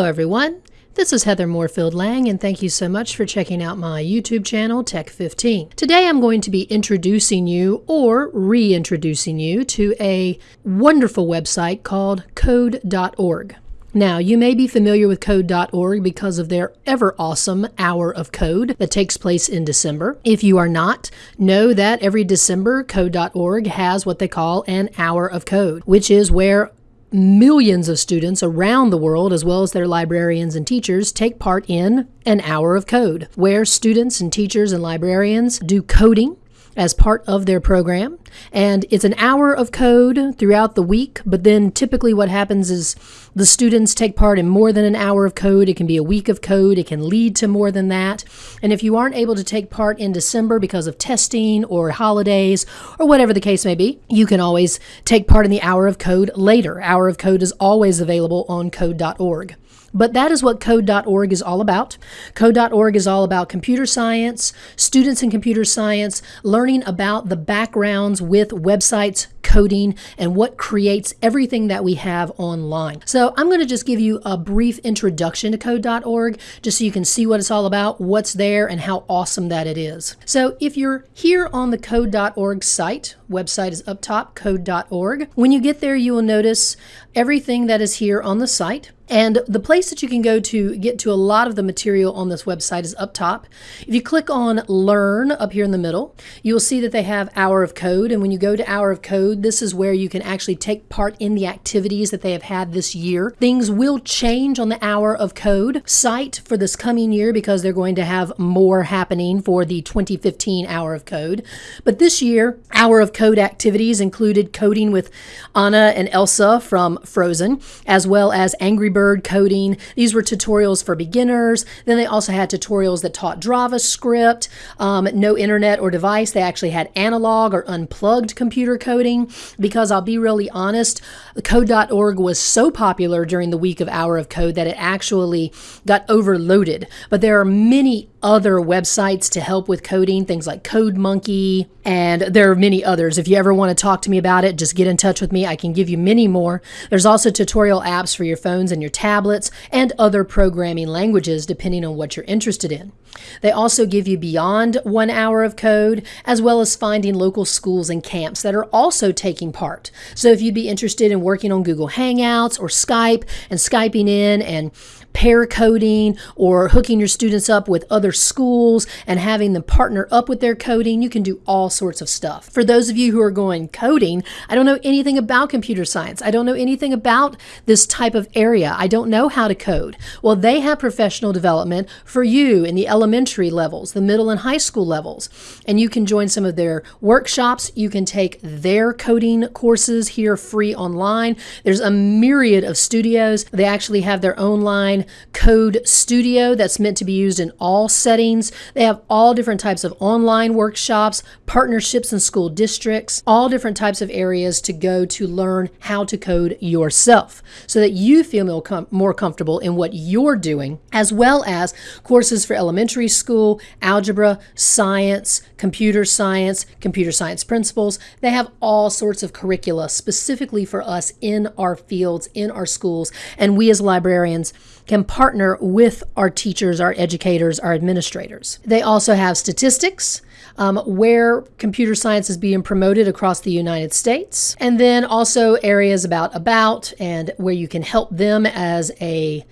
Hello, everyone. This is Heather Moorefield Lang, and thank you so much for checking out my YouTube channel, Tech15. Today I'm going to be introducing you or reintroducing you to a wonderful website called code.org. Now, you may be familiar with code.org because of their ever awesome hour of code that takes place in December. If you are not, know that every December, code.org has what they call an hour of code, which is where millions of students around the world, as well as their librarians and teachers, take part in an hour of code, where students and teachers and librarians do coding as part of their program. And it's an hour of code throughout the week, but then typically what happens is the students take part in more than an hour of code. It can be a week of code, it can lead to more than that. And if you aren't able to take part in December because of testing or holidays or whatever the case may be, you can always take part in the hour of code later. Hour of code is always available on code.org. But that is what code.org is all about. Code.org is all about computer science, students in computer science, learning about the backgrounds with websites, coding, and what creates everything that we have online. So I'm going to just give you a brief introduction to code.org just so you can see what it's all about, what's there, and how awesome that it is. So if you're here on the code.org site, website is uptopcode.org. When you get there, you will notice everything that is here on the site. And the place that you can go to get to a lot of the material on this website is up top. If you click on Learn up here in the middle, you will see that they have Hour of Code. And when you go to Hour of Code, this is where you can actually take part in the activities that they have had this year. Things will change on the Hour of Code site for this coming year because they're going to have more happening for the 2015 Hour of Code. But this year, Hour of Code activities included coding with Anna and Elsa from Frozen, as well as Angry Bird coding. These were tutorials for beginners. Then they also had tutorials that taught JavaScript, um, no internet or device. They actually had analog or unplugged computer coding because I'll be really honest, code.org was so popular during the week of Hour of Code that it actually got overloaded. But there are many other websites to help with coding, things like CodeMonkey, and there are many others. If you ever want to talk to me about it, just get in touch with me. I can give you many more. There's also tutorial apps for your phones and your tablets and other programming languages depending on what you're interested in. They also give you beyond one hour of code, as well as finding local schools and camps that are also taking part. So if you'd be interested in working on Google Hangouts or Skype and Skyping in and pair coding or hooking your students up with other schools and having them partner up with their coding. You can do all sorts of stuff. For those of you who are going coding, I don't know anything about computer science. I don't know anything about this type of area. I don't know how to code. Well, they have professional development for you in the elementary levels, the middle and high school levels. And you can join some of their workshops. You can take their coding courses here free online. There's a myriad of studios. They actually have their own line Code Studio that's meant to be used in all settings. They have all different types of online workshops, partnerships in school districts, all different types of areas to go to learn how to code yourself so that you feel more comfortable in what you're doing, as well as courses for elementary school, algebra, science, computer science, computer science principles. They have all sorts of curricula specifically for us in our fields, in our schools, and we as librarians can partner with our teachers, our educators, our administrators. They also have statistics. Um, where computer science is being promoted across the United States, and then also areas about about and where you can help them as a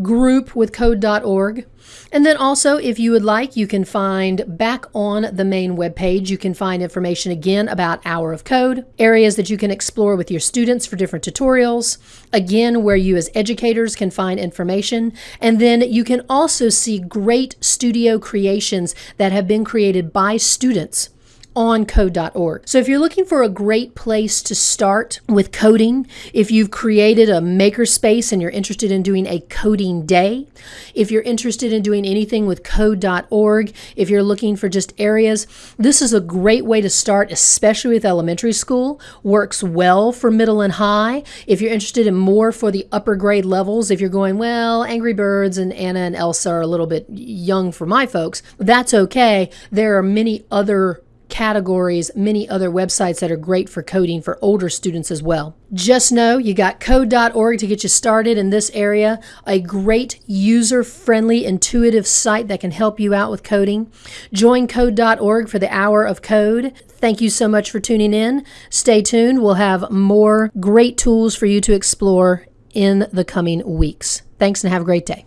group with code.org. And then also, if you would like, you can find back on the main webpage, you can find information again about Hour of Code, areas that you can explore with your students for different tutorials, again, where you as educators can find information. And then you can also see great studio creations that have been created by students on code.org. So if you're looking for a great place to start with coding, if you've created a makerspace and you're interested in doing a coding day, if you're interested in doing anything with code.org, if you're looking for just areas, this is a great way to start, especially with elementary school. Works well for middle and high. If you're interested in more for the upper grade levels, if you're going, well, Angry Birds and Anna and Elsa are a little bit young for my folks, that's okay. There are many other categories, many other websites that are great for coding for older students as well. Just know you got code.org to get you started in this area, a great user friendly, intuitive site that can help you out with coding. Join code.org for the hour of code. Thank you so much for tuning in. Stay tuned. We'll have more great tools for you to explore in the coming weeks. Thanks and have a great day.